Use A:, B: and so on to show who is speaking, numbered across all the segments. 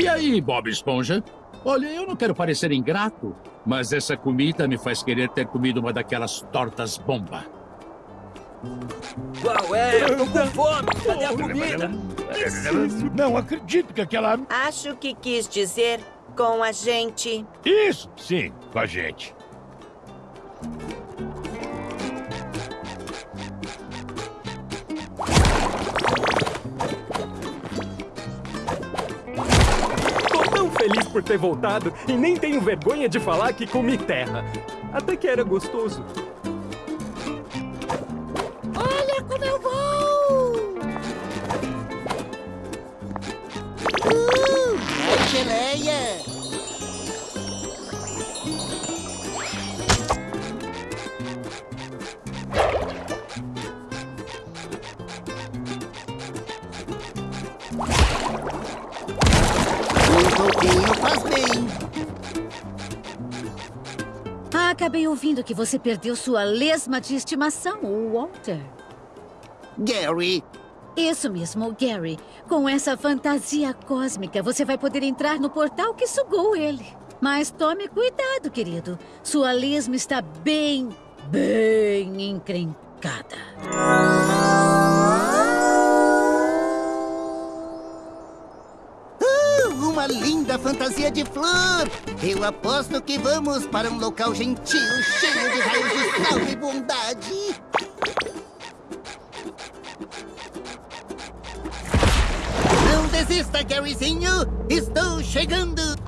A: E aí, Bob Esponja? Olha, eu não quero parecer ingrato, mas essa comida me faz querer ter comido uma daquelas tortas bomba.
B: Qual é? Eu tô com fome. Cadê a comida?
C: Não acredito que aquela...
D: Acho que quis dizer com a gente.
C: Isso, sim, com a gente.
E: Por ter voltado e nem tenho vergonha de falar que comi terra. Até que era gostoso.
F: Acabei ouvindo que você perdeu sua lesma de estimação, o Walter.
G: Gary,
F: Isso mesmo, Gary. Com essa fantasia cósmica, você vai poder entrar no portal que sugou ele. Mas tome cuidado, querido. Sua lesma está bem, bem encrencada.
G: Fantasia de flor! Eu aposto que vamos para um local gentil, cheio de raios de sol e bondade! Não desista, Garyzinho! Estou chegando!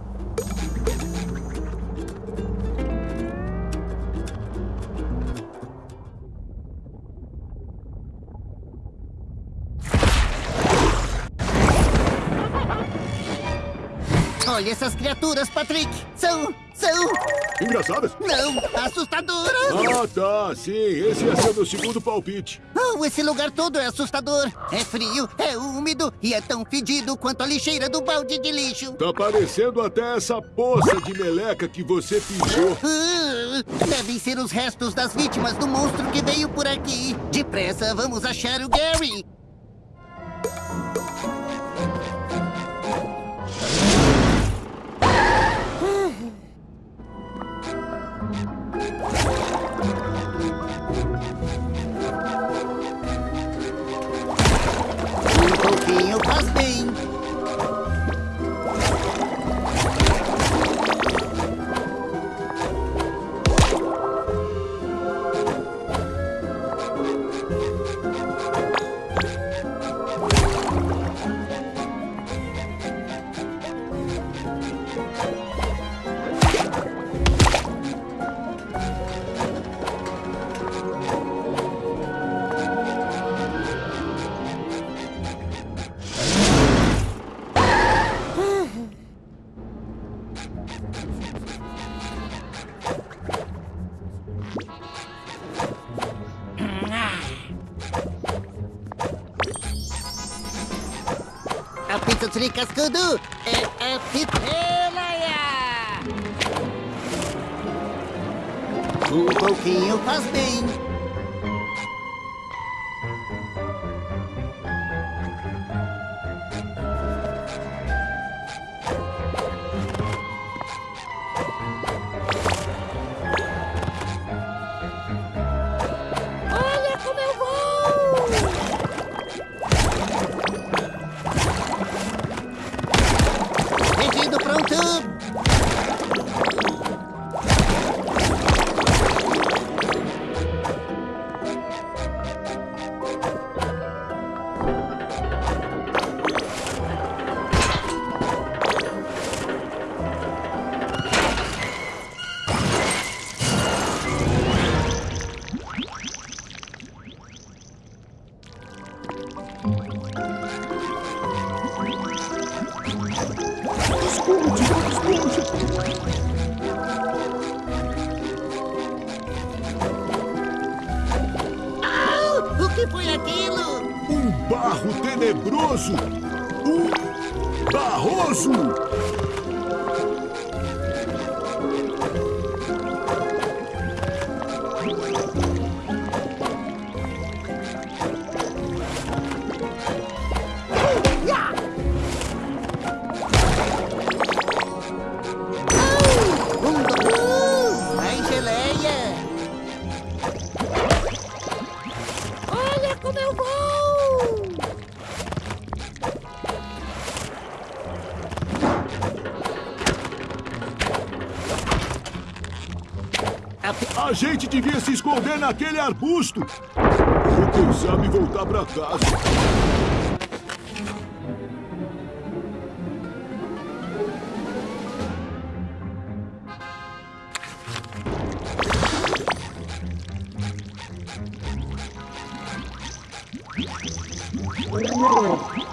G: Olha essas criaturas, Patrick! São... são...
H: Engraçadas?
G: não, assustadoras!
H: Ah, tá, sim. Esse ia ser o meu segundo palpite.
G: Oh, esse lugar todo é assustador. É frio, é úmido e é tão fedido quanto a lixeira do balde de lixo.
H: Tá parecendo até essa poça de meleca que você pisou.
G: Uh, devem ser os restos das vítimas do monstro que veio por aqui. Depressa, vamos achar o Gary. Um pouquinho cascudo é a pitelaia. Um pouquinho faz bem.
H: Gente devia se esconder naquele arbusto. Vou pensar em voltar pra casa. Lembre-se,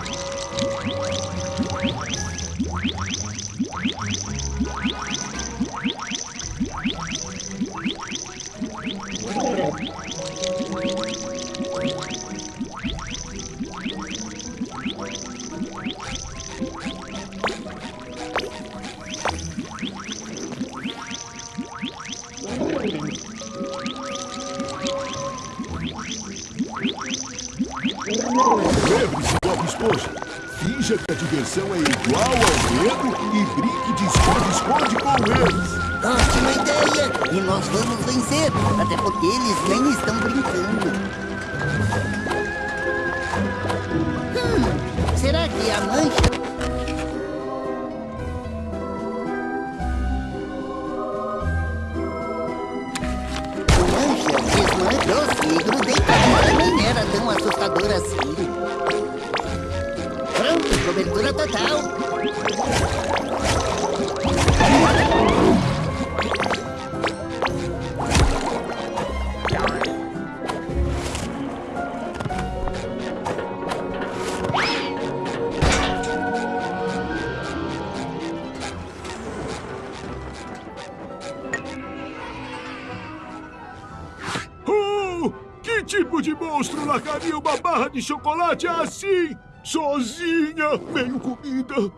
H: tipo de monstro largaria uma barra de chocolate assim? Sozinha, meio comida,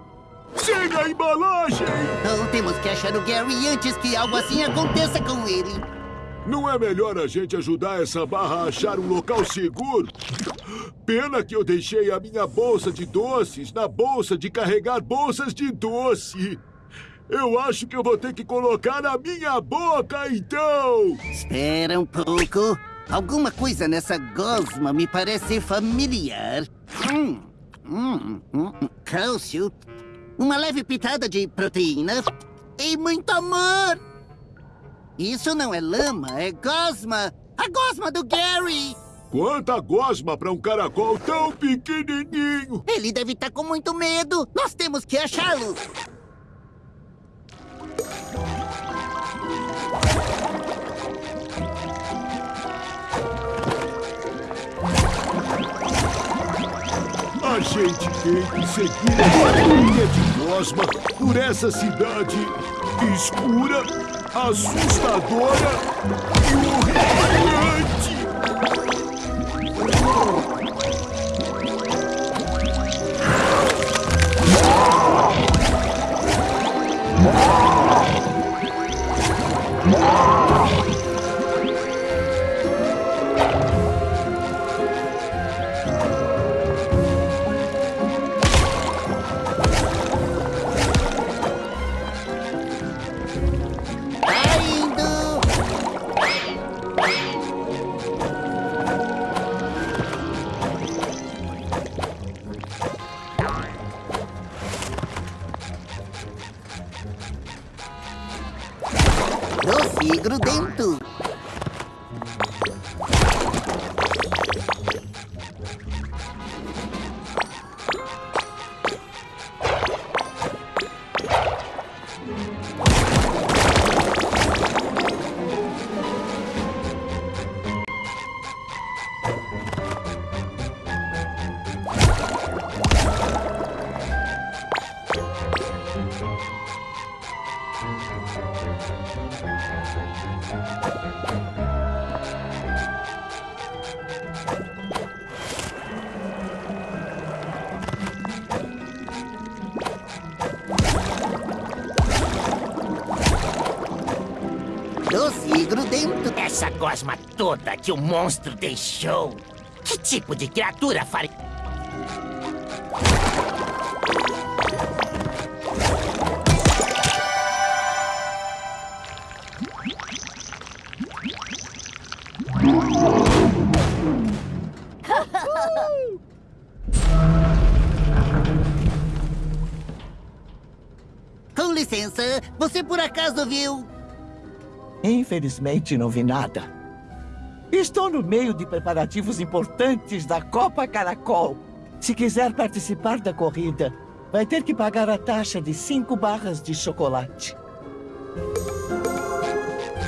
H: sem a embalagem.
G: Então temos que achar o Gary antes que algo assim aconteça com ele.
H: Não é melhor a gente ajudar essa barra a achar um local seguro? Pena que eu deixei a minha bolsa de doces na bolsa de carregar bolsas de doce. Eu acho que eu vou ter que colocar na minha boca, então!
G: Espera um pouco. Alguma coisa nessa gosma me parece familiar. Hum, hum, hum, hum, cálcio, uma leve pitada de proteína e muito amor. Isso não é lama, é gosma. A gosma do Gary.
H: Quanta gosma para um caracol tão pequenininho!
G: Ele deve estar com muito medo. Nós temos que achá-lo.
H: A gente tem que seguir essa linha de gosma por essa cidade escura, assustadora e horripilante.
B: Toda que o monstro deixou. Que tipo de criatura faria?
G: Com licença, você por acaso viu
I: Infelizmente, não vi nada. Estou no meio de preparativos importantes da Copa Caracol. Se quiser participar da corrida, vai ter que pagar a taxa de cinco barras de chocolate.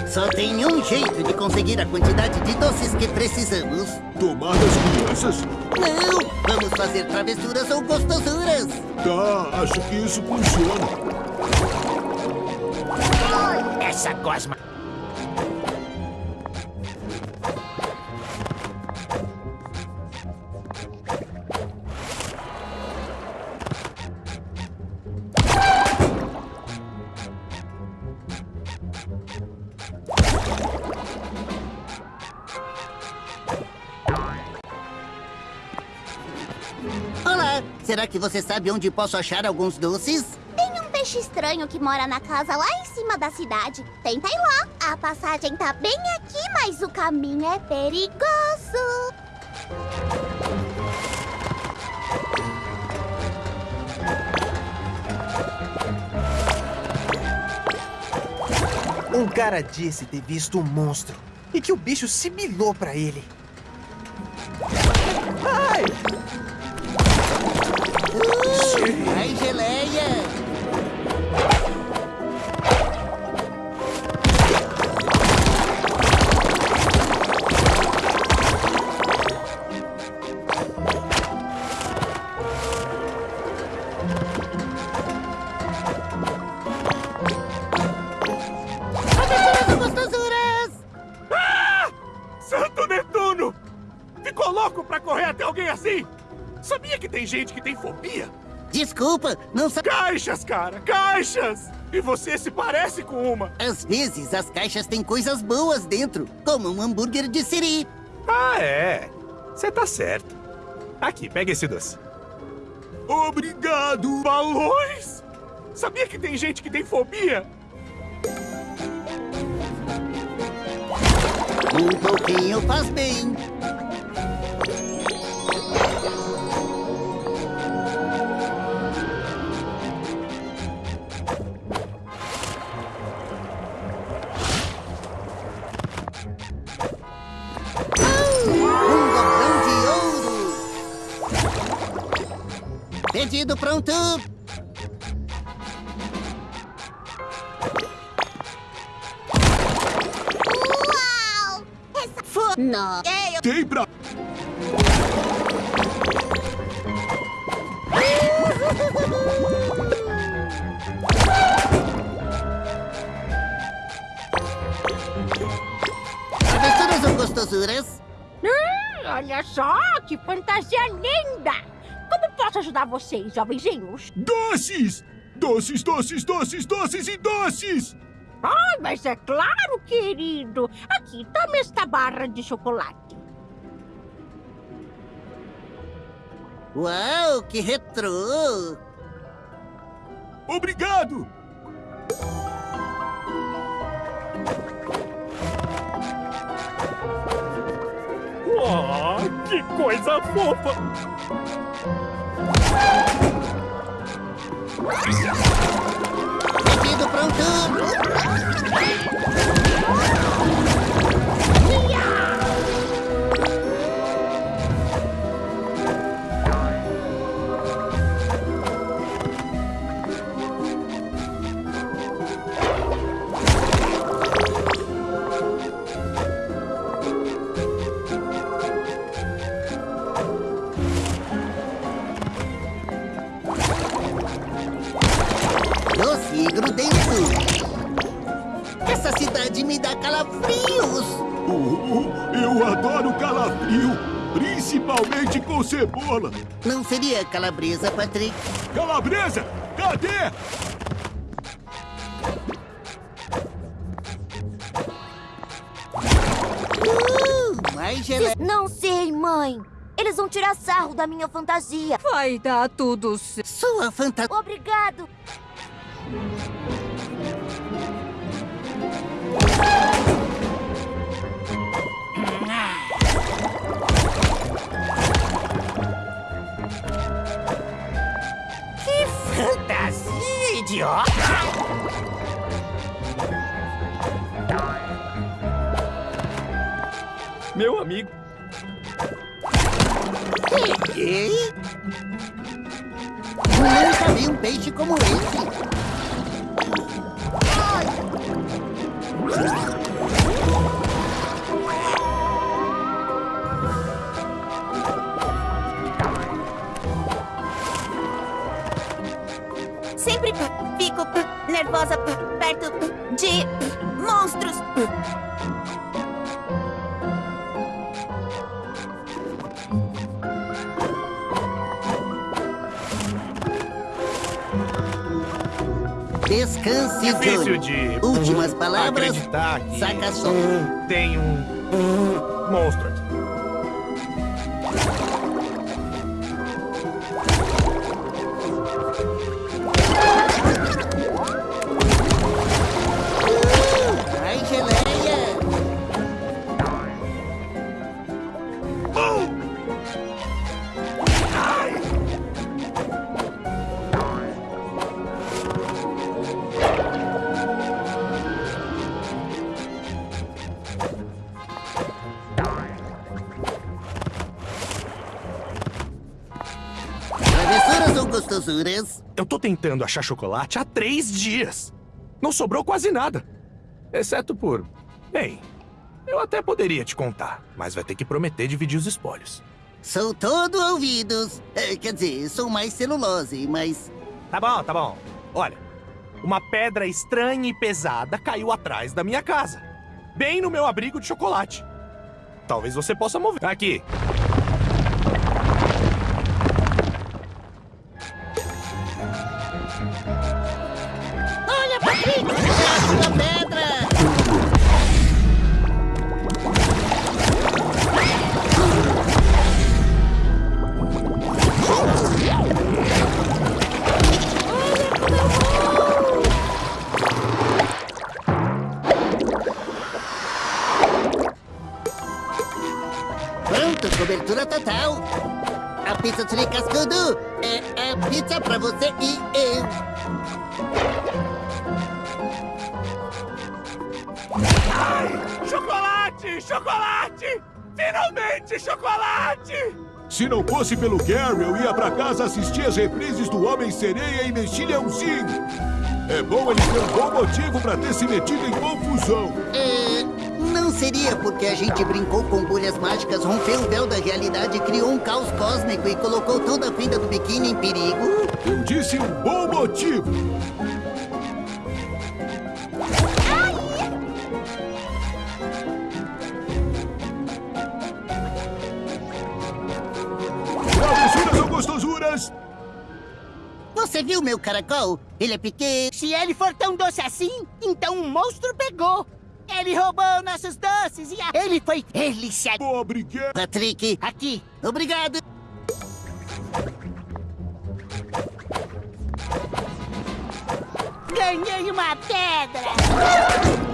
G: Só tem um jeito de conseguir a quantidade de doces que precisamos.
H: Tomar das crianças?
G: Não! Vamos fazer travessuras ou gostosuras.
H: Tá, acho que isso funciona.
B: Essa gosma...
G: que você sabe onde posso achar alguns doces?
J: Tem um peixe estranho que mora na casa lá em cima da cidade. Tenta ir lá. A passagem tá bem aqui, mas o caminho é perigoso.
K: Um cara disse ter visto um monstro e que o bicho sibilou pra ele.
G: Uh, ai, geleia! Travessuras
E: cara, caixas! E você se parece com uma.
G: Às vezes as caixas têm coisas boas dentro, como um hambúrguer de siri.
E: Ah, é. Você tá certo. Aqui, pega esse doce.
H: Obrigado!
E: Balões! Sabia que tem gente que tem fobia?
G: Um pouquinho faz bem. Pedido pronto.
J: Uau! Essa foi... Não. É, eu...
H: Tem pra...
G: Travessuras ou gostosuras?
L: Hum, olha só, que fantasia linda! Posso ajudar vocês, jovenzinhos?
H: Doces! Doces, doces, doces, doces e doces!
L: Ai, mas é claro, querido! Aqui, tome esta barra de chocolate.
G: Uau, que retrô!
H: Obrigado!
E: Oh, que coisa fofa!
G: Pedido pronto. Calabresa, Patrick?
H: Calabresa, cadê?
G: Uh, mais geleia.
J: Não sei, mãe. Eles vão tirar sarro da minha fantasia.
M: Vai dar tudo certo.
G: Sua fantasia.
J: Obrigado.
E: meu amigo.
G: E? Nunca vi um peixe como esse.
D: Sempre fico nervosa perto de monstros.
G: Descanse,
E: Difícil
G: Johnny.
E: de...
G: Últimas palavras.
E: Acreditar que...
G: Saca só.
E: Tem um... monstro tentando achar chocolate há três dias. Não sobrou quase nada. Exceto por... Bem, eu até poderia te contar, mas vai ter que prometer dividir os espólios.
G: Sou todo ouvidos. É, quer dizer, sou mais celulose, mas...
E: Tá bom, tá bom. Olha, uma pedra estranha e pesada caiu atrás da minha casa. Bem no meu abrigo de chocolate. Talvez você possa mover. Aqui.
H: Fosse pelo Gary, eu ia pra casa assistir as reprises do Homem-Sereia e Mexilhãozinho. É bom ele ter um bom motivo pra ter se metido em confusão.
G: É, não seria porque a gente brincou com bolhas mágicas, rompeu o véu da realidade, criou um caos cósmico e colocou toda a vida do biquíni em perigo?
H: Eu disse um bom motivo.
G: Você viu meu caracol? Ele é pequeno.
N: Se ele for tão doce assim, então um monstro pegou. Ele roubou nossos doces e a... ele foi... Ele se...
H: Obrigado.
G: Patrick,
N: Aqui.
G: obrigado.
N: Ganhei uma pedra.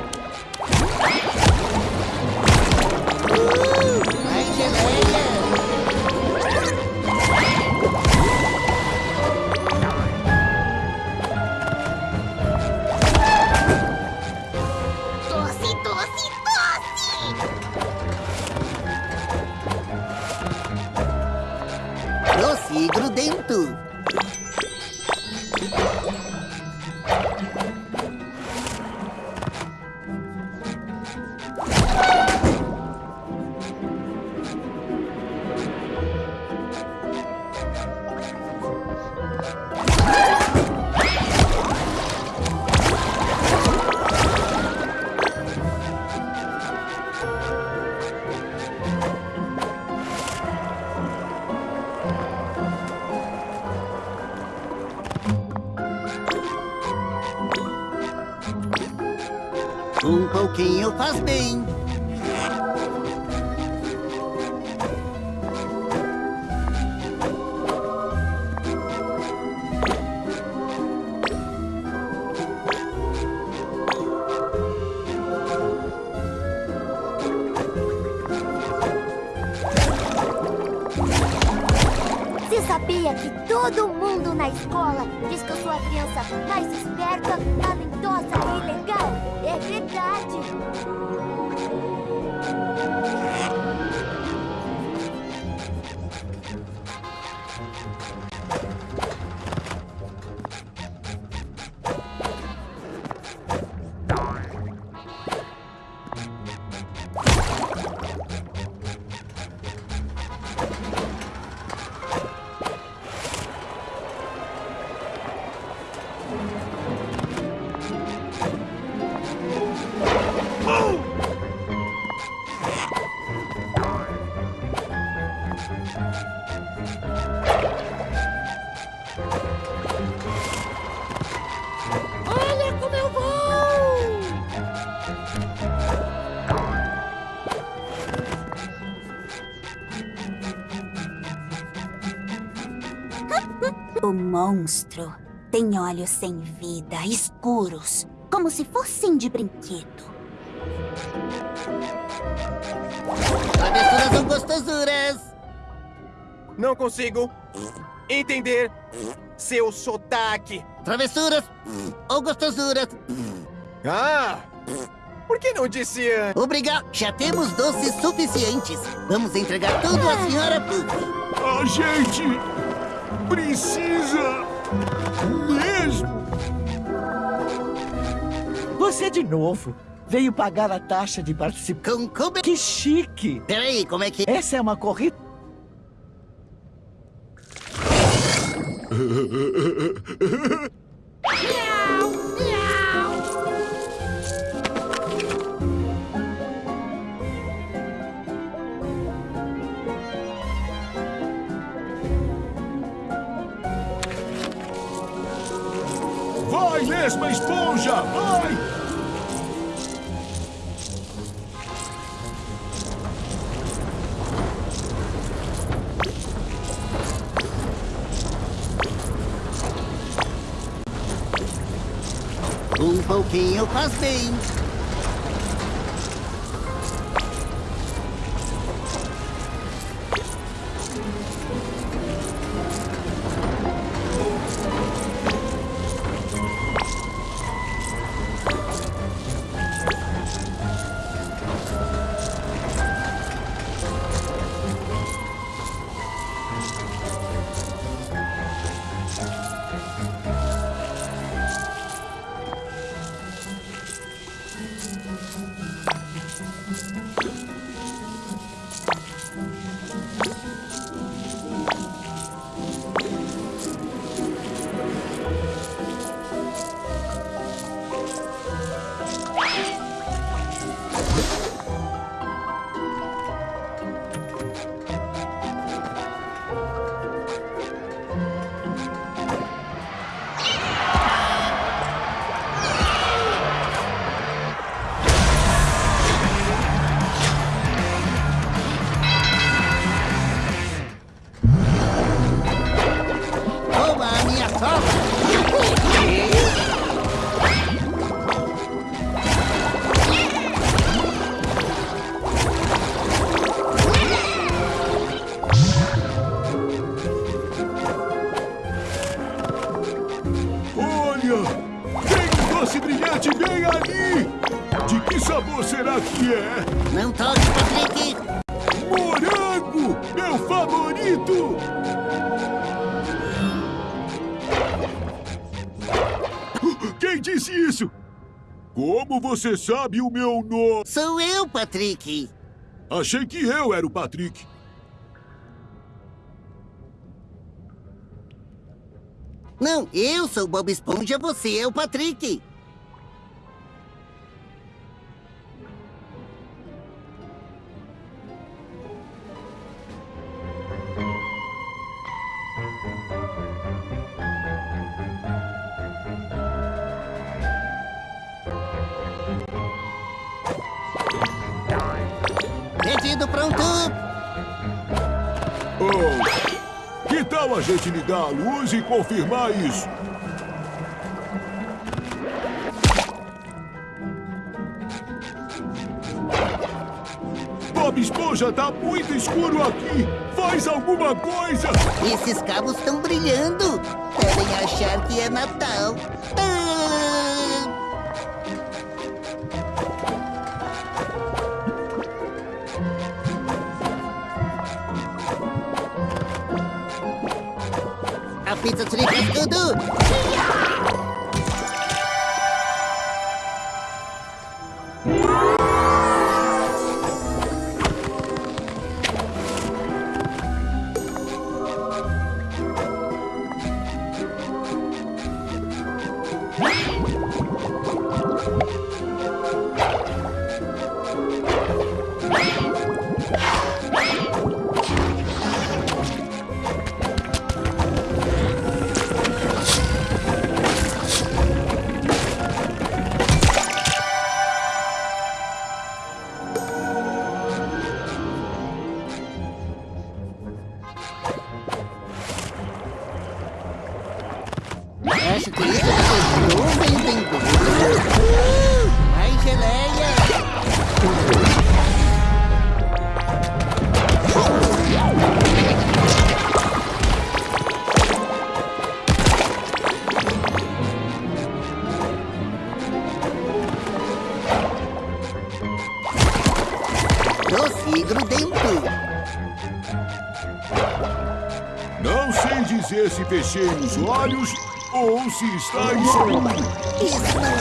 J: Sabia que todo mundo na escola diz que eu sou a criança mais esperta, talentosa e legal? É verdade. Monstro tem olhos sem vida, escuros, como se fossem de brinquedo.
G: Travessuras são gostosuras.
K: Não consigo entender seu sotaque.
G: Travessuras ou gostosuras.
K: Ah! Por que não disse antes?
G: Obrigado. Já temos doces suficientes. Vamos entregar tudo à senhora Puff.
H: A gente precisa mesmo.
I: Você de novo. Veio pagar a taxa de participação. Que chique!
G: Peraí, como é que...
I: Essa é uma corrida...
H: Vai, lesma esponja! Vai!
G: Um pouquinho faz.
H: Você sabe o meu nome?
G: Sou eu, Patrick.
H: Achei que eu era o Patrick.
G: Não, eu sou o Bob Esponja, você é o Patrick. Pedido pronto.
H: Oh, que tal a gente ligar a luz e confirmar isso? Bob Esponja, tá muito escuro aqui. Faz alguma coisa.
G: Esses cabos estão brilhando. Devem achar que é Natal. Ah! A pizza tripa tudo.
H: fechem os olhos ou se está
G: em sono. É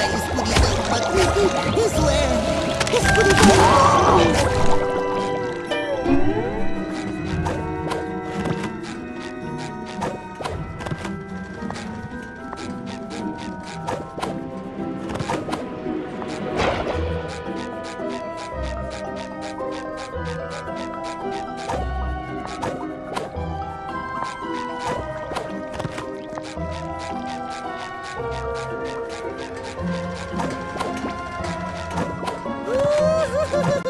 G: Woo-hoo-hoo-hoo!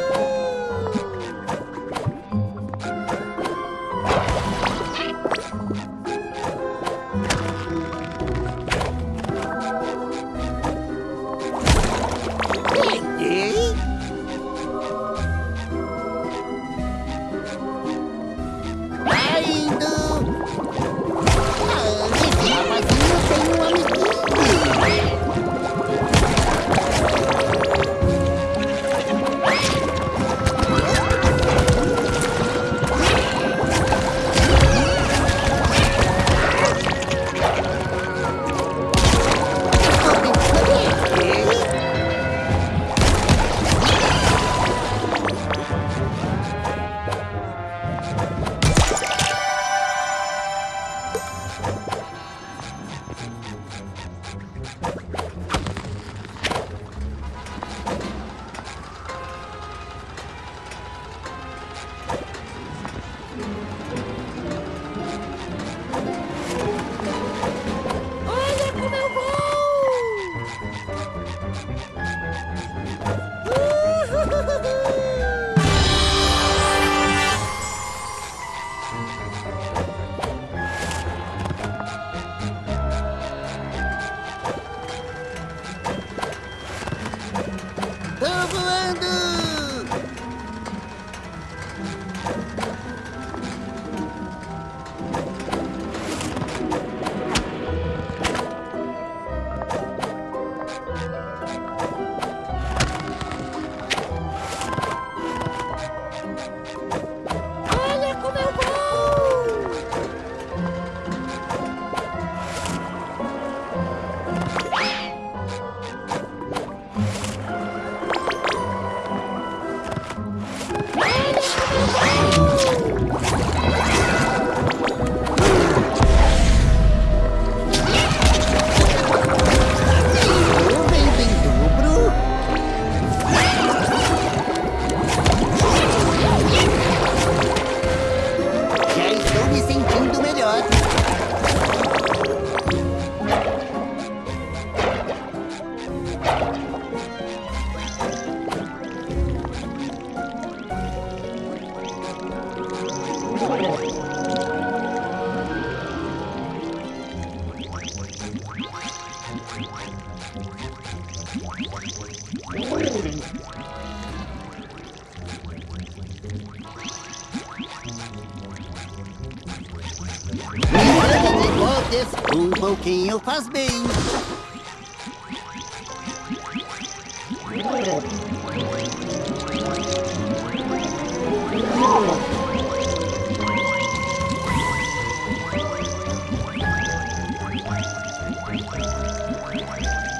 G: Nada de toques, um pouquinho faz bem.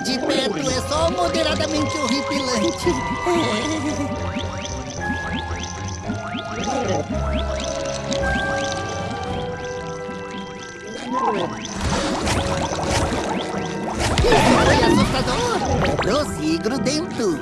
G: De perto é só moderadamente horripilante. Foi assustador!
O: Prossigro
G: dentro!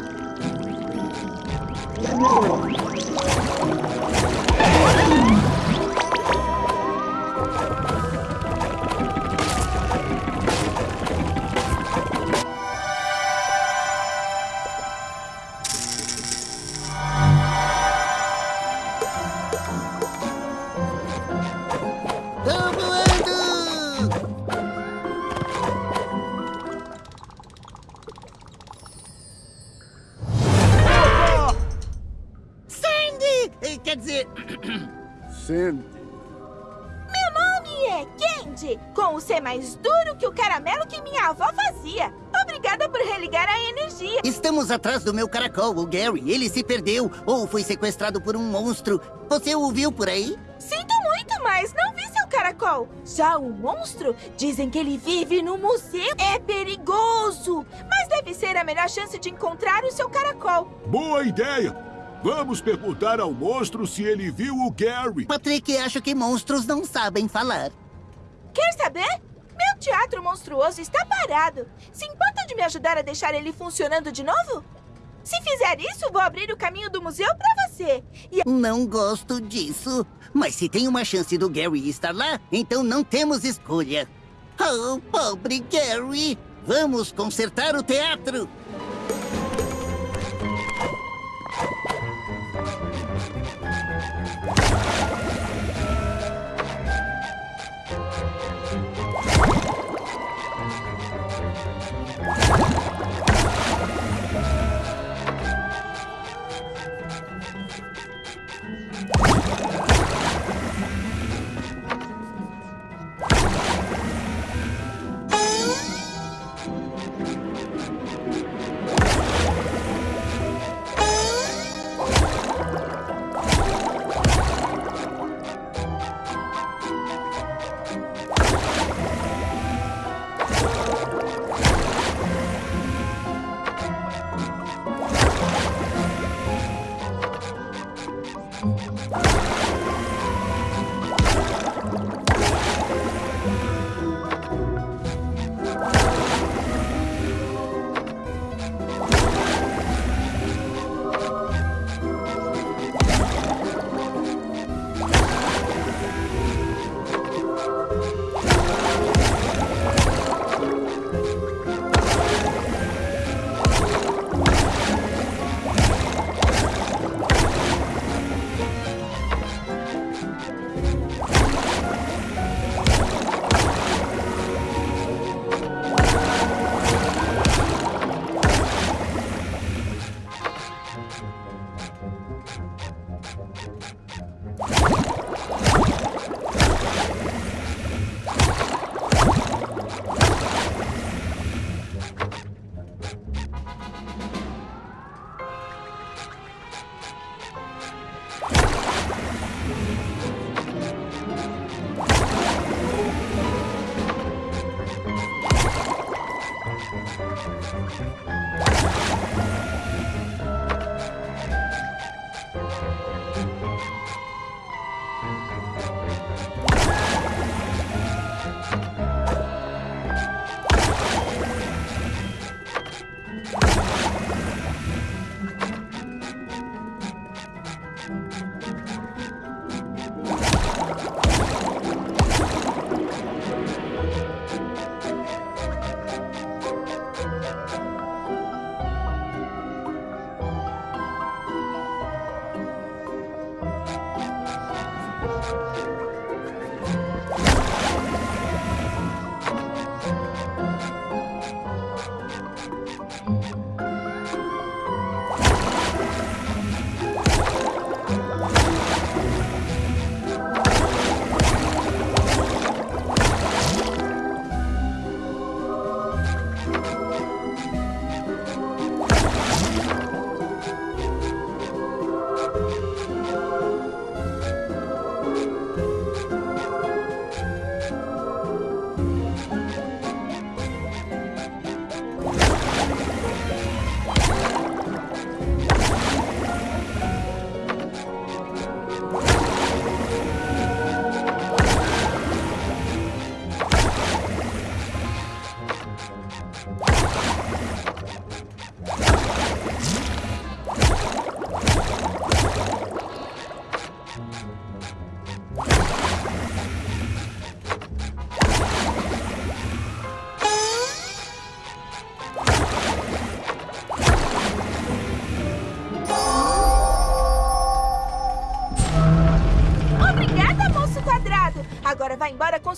G: Atrás do meu caracol, o Gary. Ele se perdeu ou foi sequestrado por um monstro. Você o viu por aí?
O: Sinto muito, mas não vi seu caracol. Já o monstro, dizem que ele vive no museu. É perigoso, mas deve ser a melhor chance de encontrar o seu caracol.
H: Boa ideia! Vamos perguntar ao monstro se ele viu o Gary.
G: Patrick, acho que monstros não sabem falar.
O: Quer saber? Teatro monstruoso está parado. Se importa de me ajudar a deixar ele funcionando de novo? Se fizer isso, vou abrir o caminho do museu para você. E...
G: Não gosto disso. Mas se tem uma chance do Gary estar lá, então não temos escolha. Oh, pobre Gary! Vamos consertar o teatro!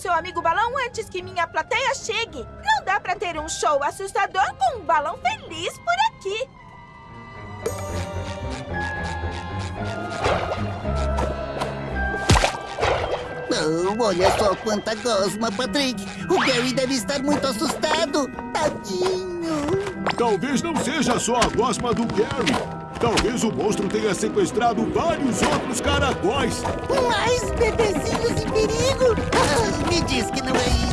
O: Seu amigo balão antes que minha plateia chegue. Não dá pra ter um show assustador com um balão feliz por aqui.
G: Oh, olha só quanta gosma, Patrick. O Gary deve estar muito assustado. Tadinho.
H: Talvez não seja só a gosma do Gary. Talvez o monstro tenha sequestrado vários outros caracóis.
G: Mais bebezinhos em perigo? Me diz que não é isso.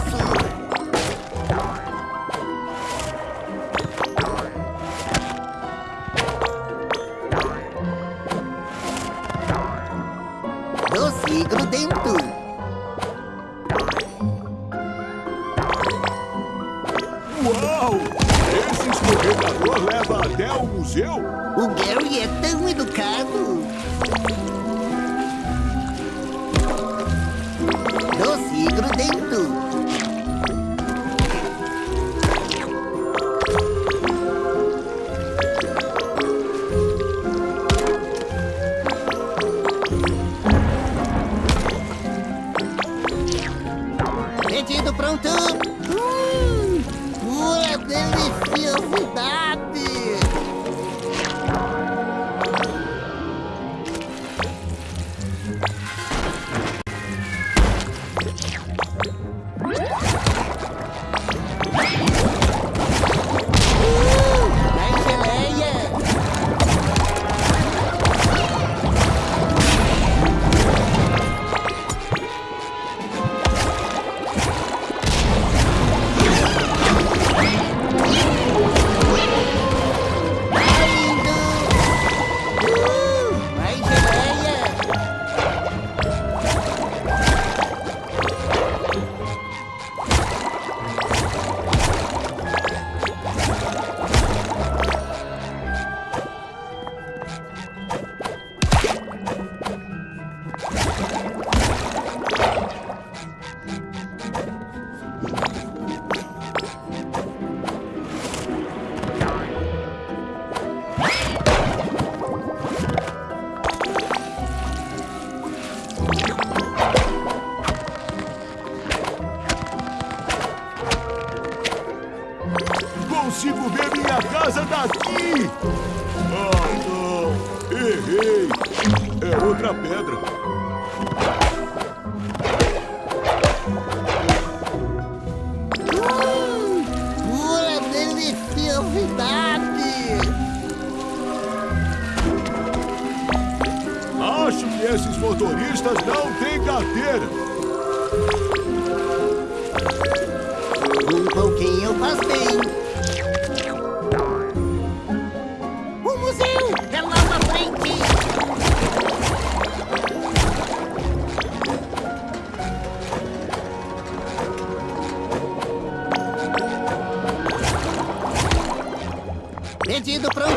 H: Ver minha casa daqui! Ah, não! Errei! É outra pedra.
G: Hum, pura deliciosidade.
H: Acho que esses motoristas não têm carteira.
G: Um pouquinho faz bem. Pedido pronto.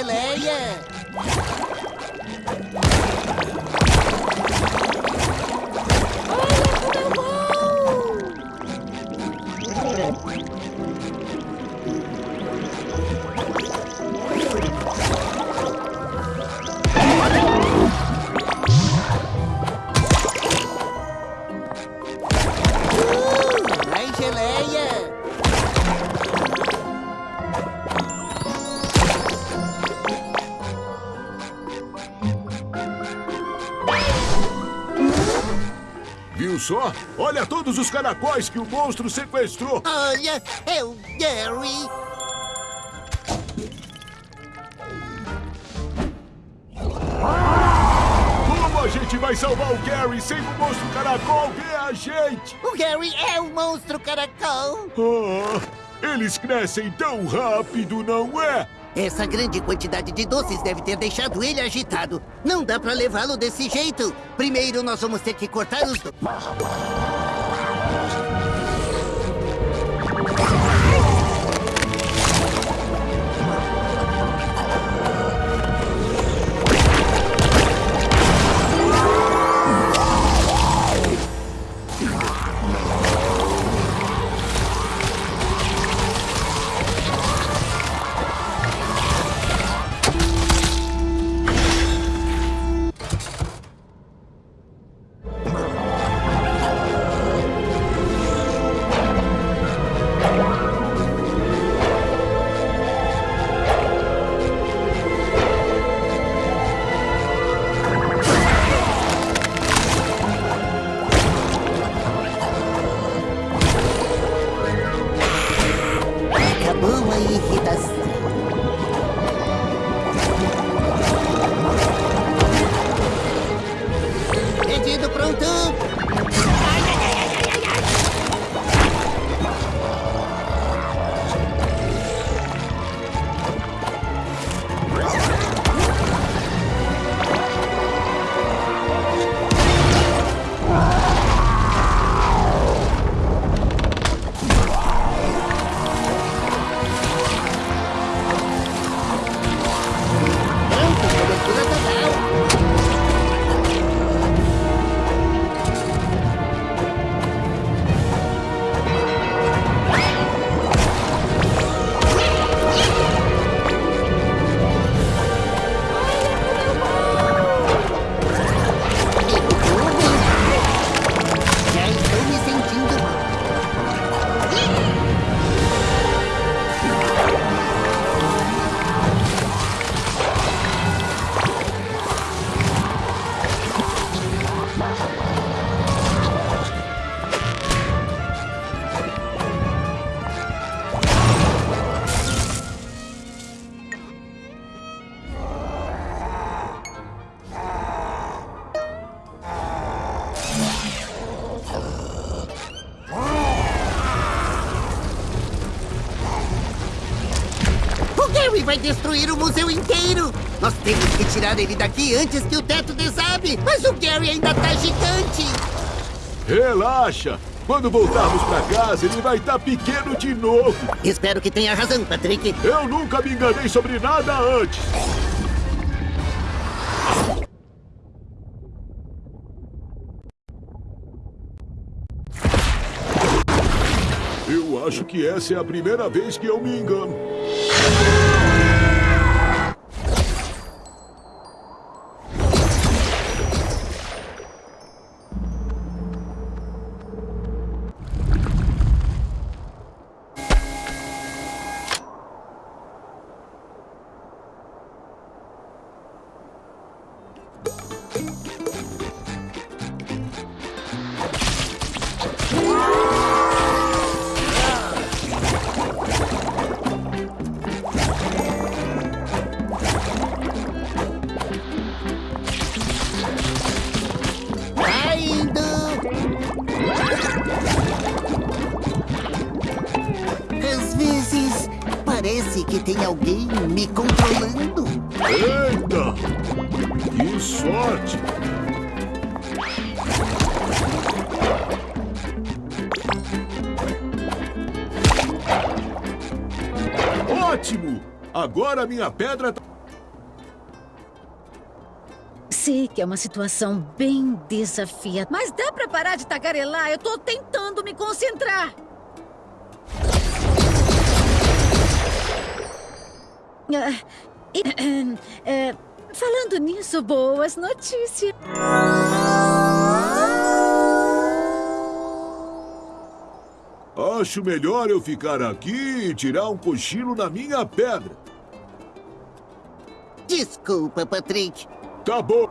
G: Geleia.
H: Só? Olha todos os caracóis que o monstro sequestrou.
G: Olha, é o Gary.
H: Como a gente vai salvar o Gary sem o monstro caracol ver a gente?
G: O Gary é o monstro caracol.
H: Ah, eles crescem tão rápido, não é?
G: Essa grande quantidade de doces deve ter deixado ele agitado. Não dá pra levá-lo desse jeito. Primeiro nós vamos ter que cortar os doces. Tirar ele daqui antes que o teto desabe! Mas o Gary ainda tá gigante!
H: Relaxa! Quando voltarmos pra casa, ele vai estar pequeno de novo.
G: Espero que tenha razão, Patrick.
H: Eu nunca me enganei sobre nada antes. Eu acho que essa é a primeira vez que eu me engano. Agora minha pedra tá...
F: Sei que é uma situação bem desafiadora, mas dá pra parar de tagarelar? Eu tô tentando me concentrar. Ah, e, eh, falando nisso, boas notícias.
H: Acho melhor eu ficar aqui e tirar um cochilo na minha pedra.
G: Desculpa, Patrick.
H: Tá bom.